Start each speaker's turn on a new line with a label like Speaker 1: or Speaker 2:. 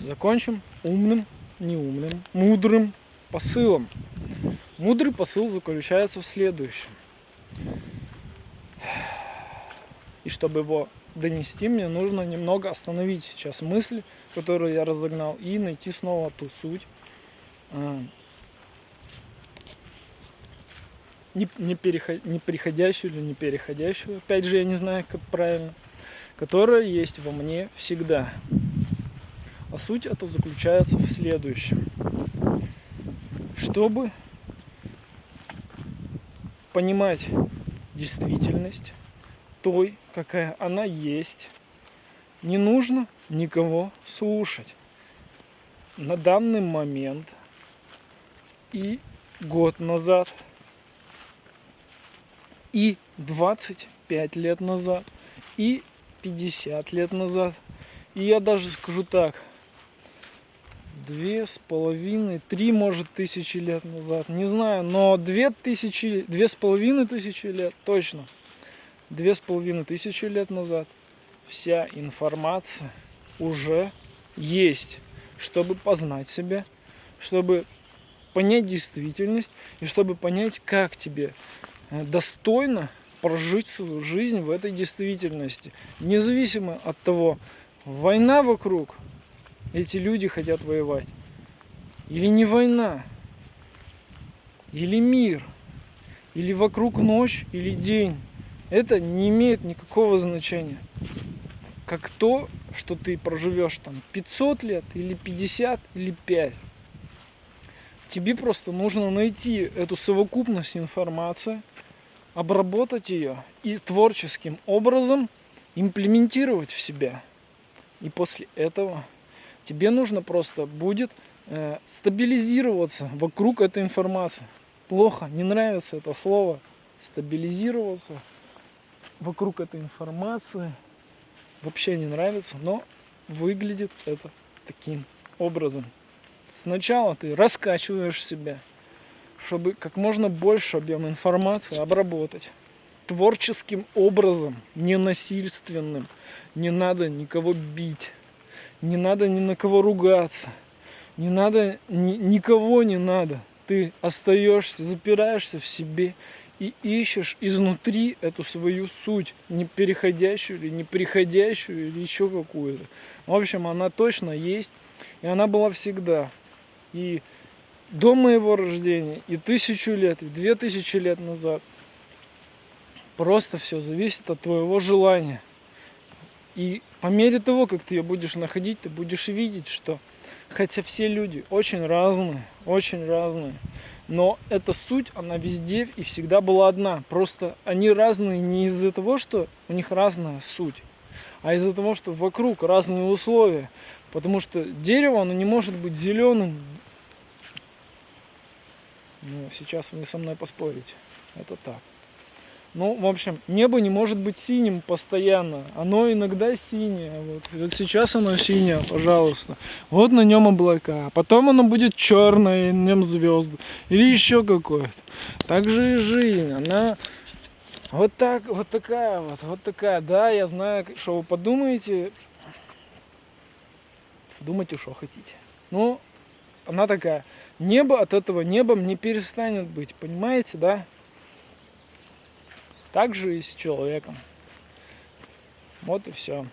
Speaker 1: закончим умным, не умным, мудрым посылом. Мудрый посыл заключается в следующем. И чтобы его донести, мне нужно немного остановить сейчас мысли, которую я разогнал, и найти снова ту суть. А, не, не, переход, не приходящую или не переходящую, опять же, я не знаю, как правильно, которая есть во мне всегда. А суть это заключается в следующем. Чтобы понимать действительность той, какая она есть, не нужно никого слушать. На данный момент и год назад, и 25 лет назад, и 50 лет назад, и я даже скажу так, две с половиной, три, может, тысячи лет назад, не знаю, но две тысячи, две с половиной тысячи лет, точно, две с половиной тысячи лет назад вся информация уже есть, чтобы познать себя, чтобы понять действительность и чтобы понять, как тебе э, достойно прожить свою жизнь в этой действительности. Независимо от того, война вокруг, эти люди хотят воевать, или не война, или мир, или вокруг ночь, или день. Это не имеет никакого значения. Как то, что ты проживешь там 500 лет, или 50, или 5. Тебе просто нужно найти эту совокупность информации, обработать ее и творческим образом имплементировать в себя. И после этого тебе нужно просто будет э, стабилизироваться вокруг этой информации. Плохо, не нравится это слово, стабилизироваться вокруг этой информации вообще не нравится, но выглядит это таким образом. Сначала ты раскачиваешь себя, чтобы как можно больше объем информации обработать творческим образом, не насильственным. Не надо никого бить, не надо ни на кого ругаться, не надо, ни, никого не надо. Ты остаешься, запираешься в себе и ищешь изнутри эту свою суть, не переходящую или не приходящую или еще какую-то. В общем, она точно есть, и она была всегда. И до моего рождения, и тысячу лет, и две тысячи лет назад. Просто все зависит от твоего желания. И по мере того, как ты ее будешь находить, ты будешь видеть, что хотя все люди очень разные, очень разные, но эта суть, она везде и всегда была одна. Просто они разные не из-за того, что у них разная суть, а из-за того, что вокруг разные условия. Потому что дерево, оно не может быть зеленым. Ну, сейчас вы со мной поспорите. Это так. Ну, в общем, небо не может быть синим постоянно. Оно иногда синее. Вот, вот сейчас оно синее, пожалуйста. Вот на нем облака. Потом оно будет черное, и на нем звезды. Или еще какое-то. Так же и жизнь. Она вот так, вот такая вот, вот такая. Да, я знаю, что вы подумаете. Думайте, что хотите. Ну, она такая. Небо от этого небом не перестанет быть. Понимаете, да? Так же и с человеком. Вот и все.